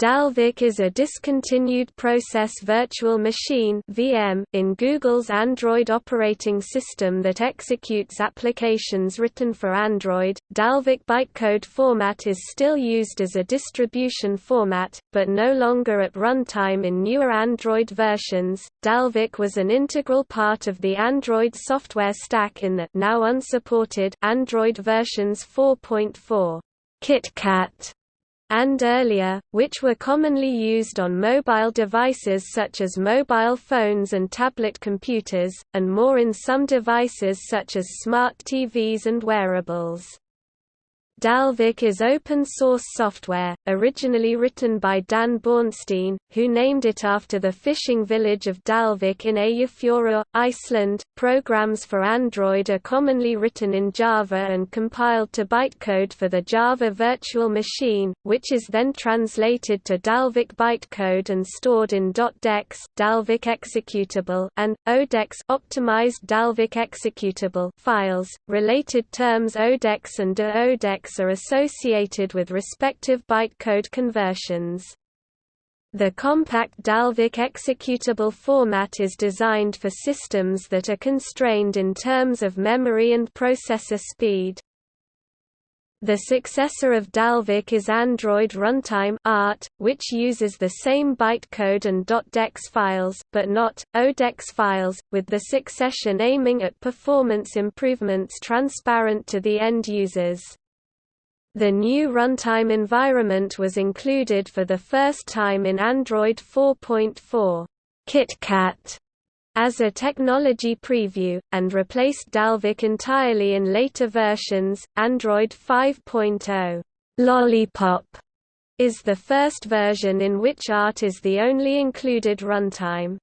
Dalvik is a discontinued process virtual machine (VM) in Google's Android operating system that executes applications written for Android. Dalvik bytecode format is still used as a distribution format, but no longer at runtime in newer Android versions. Dalvik was an integral part of the Android software stack in the now unsupported Android versions 4.4 KitKat and earlier, which were commonly used on mobile devices such as mobile phones and tablet computers, and more in some devices such as smart TVs and wearables. Dalvik is open-source software, originally written by Dan Bornstein, who named it after the fishing village of Dalvik in Eyjafjörður, Iceland. Programs for Android are commonly written in Java and compiled to bytecode for the Java Virtual Machine, which is then translated to Dalvik bytecode and stored in .dex Dalvik executable and .odex optimized Dalvik executable files. Related terms odex and are associated with respective bytecode conversions. The compact Dalvik executable format is designed for systems that are constrained in terms of memory and processor speed. The successor of Dalvik is Android Runtime ART, which uses the same bytecode and .dex files, but not, .odex files, with the succession aiming at performance improvements transparent to the end users. The new runtime environment was included for the first time in Android 4.4 KitKat as a technology preview, and replaced Dalvik entirely in later versions. Android 5.0 Lollipop is the first version in which ART is the only included runtime.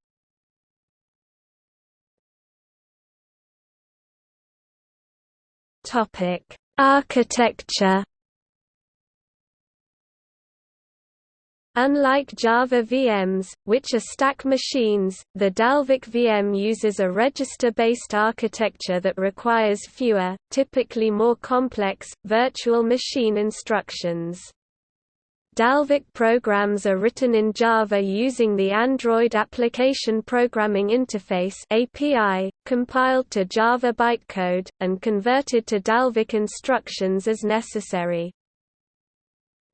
Architecture Unlike Java VMs, which are stack machines, the Dalvik VM uses a register-based architecture that requires fewer, typically more complex, virtual machine instructions. Dalvik programs are written in Java using the Android Application Programming Interface API, compiled to Java bytecode, and converted to Dalvik instructions as necessary.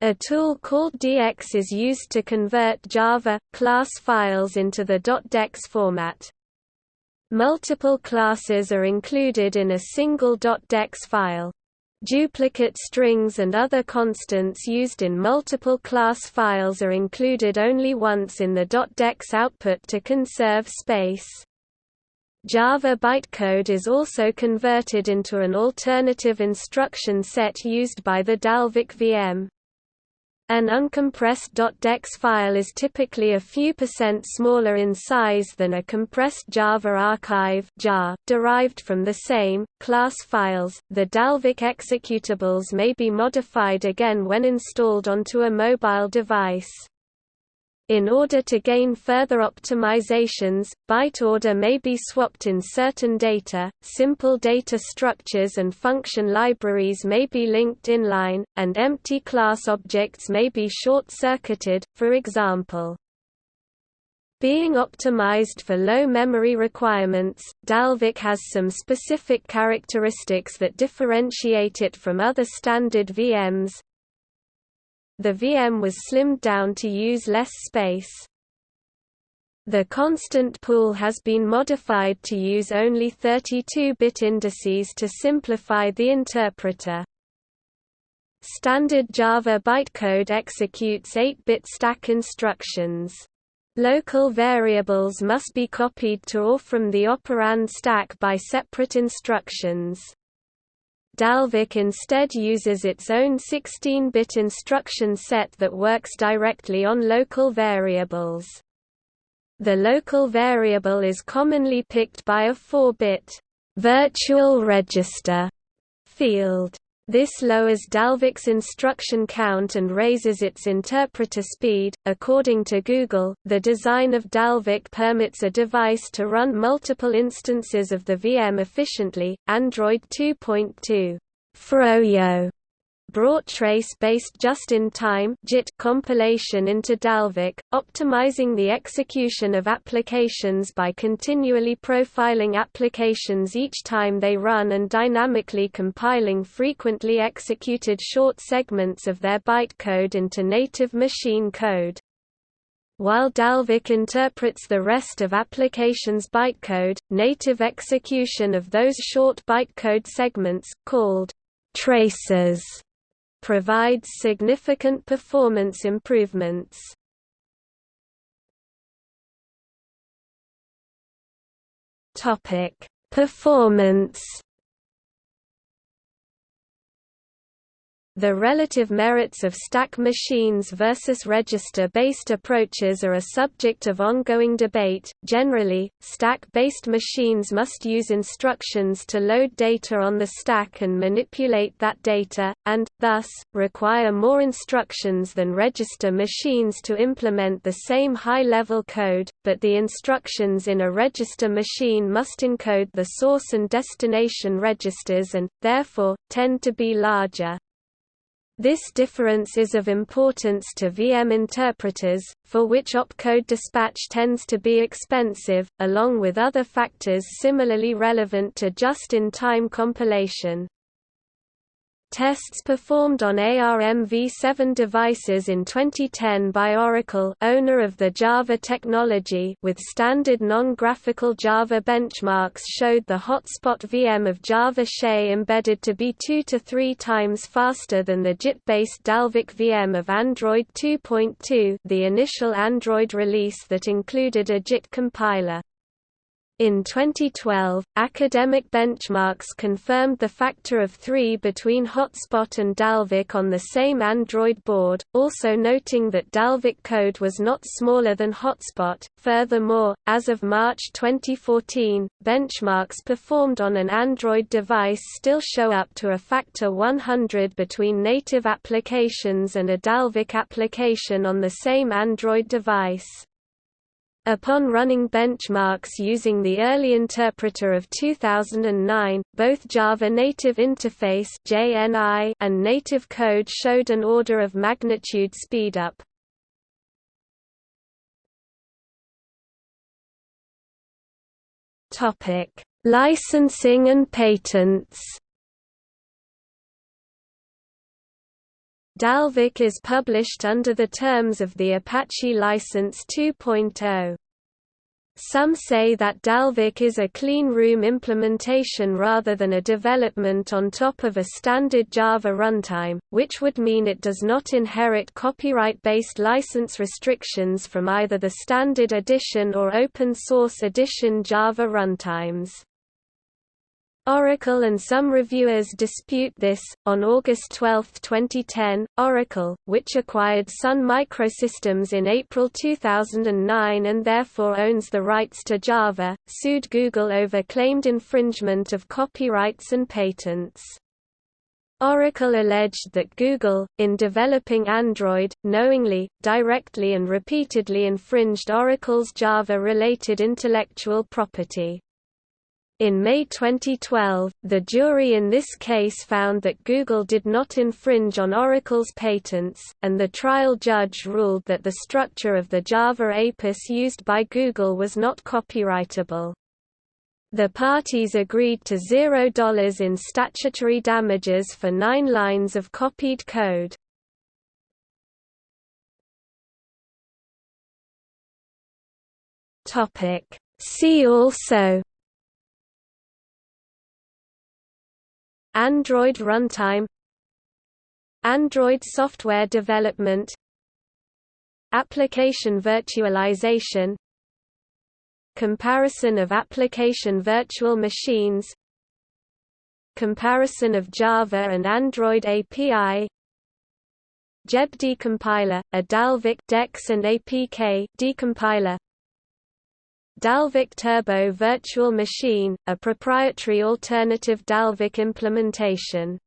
A tool called DX is used to convert Java class files into the .dex format. Multiple classes are included in a single .dex file. Duplicate strings and other constants used in multiple class files are included only once in the .dex output to conserve space. Java bytecode is also converted into an alternative instruction set used by the Dalvik VM. An uncompressed .dex file is typically a few percent smaller in size than a compressed Java archive jar, derived from the same, class files. The Dalvik executables may be modified again when installed onto a mobile device. In order to gain further optimizations, byte order may be swapped in certain data, simple data structures and function libraries may be linked inline, and empty class objects may be short-circuited, for example. Being optimized for low memory requirements, Dalvik has some specific characteristics that differentiate it from other standard VMs, the VM was slimmed down to use less space. The constant pool has been modified to use only 32-bit indices to simplify the interpreter. Standard Java bytecode executes 8-bit stack instructions. Local variables must be copied to or from the operand stack by separate instructions. Dalvik instead uses its own 16-bit instruction set that works directly on local variables. The local variable is commonly picked by a 4-bit virtual register field. This lowers Dalvik's instruction count and raises its interpreter speed. According to Google, the design of Dalvik permits a device to run multiple instances of the VM efficiently. Android 2.2 Froyo brought trace-based just-in-time compilation into Dalvik, optimizing the execution of applications by continually profiling applications each time they run and dynamically compiling frequently executed short segments of their bytecode into native machine code. While Dalvik interprets the rest of application's bytecode, native execution of those short bytecode segments, called traces, provides significant performance improvements. Performance The relative merits of stack machines versus register-based approaches are a subject of ongoing debate. Generally, stack-based machines must use instructions to load data on the stack and manipulate that data, and, thus, require more instructions than register machines to implement the same high-level code, but the instructions in a register machine must encode the source and destination registers and, therefore, tend to be larger. This difference is of importance to VM interpreters, for which opcode dispatch tends to be expensive, along with other factors similarly relevant to just-in-time compilation. Tests performed on ARM v7 devices in 2010 by Oracle owner of the Java technology with standard non-graphical Java benchmarks showed the hotspot VM of Java SE embedded to be 2 to 3 times faster than the JIT-based Dalvik VM of Android 2.2 the initial Android release that included a JIT compiler. In 2012, academic benchmarks confirmed the factor of 3 between Hotspot and Dalvik on the same Android board, also noting that Dalvik code was not smaller than Hotspot. Furthermore, as of March 2014, benchmarks performed on an Android device still show up to a factor 100 between native applications and a Dalvik application on the same Android device. Upon running benchmarks using the early interpreter of 2009, both Java Native Interface (JNI) and native code showed an order of magnitude speedup. Topic: Licensing and patents. Dalvik is published under the terms of the Apache License 2.0. Some say that Dalvik is a clean room implementation rather than a development on top of a standard Java runtime, which would mean it does not inherit copyright-based license restrictions from either the standard edition or open source edition Java runtimes. Oracle and some reviewers dispute this. On August 12, 2010, Oracle, which acquired Sun Microsystems in April 2009 and therefore owns the rights to Java, sued Google over claimed infringement of copyrights and patents. Oracle alleged that Google, in developing Android, knowingly, directly and repeatedly infringed Oracle's Java-related intellectual property. In May 2012, the jury in this case found that Google did not infringe on Oracle's patents, and the trial judge ruled that the structure of the Java APIS used by Google was not copyrightable. The parties agreed to $0 in statutory damages for nine lines of copied code. See also Android runtime. Android software development. Application virtualization. Comparison of application virtual machines. Comparison of Java and Android API JEB decompiler, a Dalvik DEX and APK decompiler Dalvik Turbo Virtual Machine, a proprietary alternative Dalvik implementation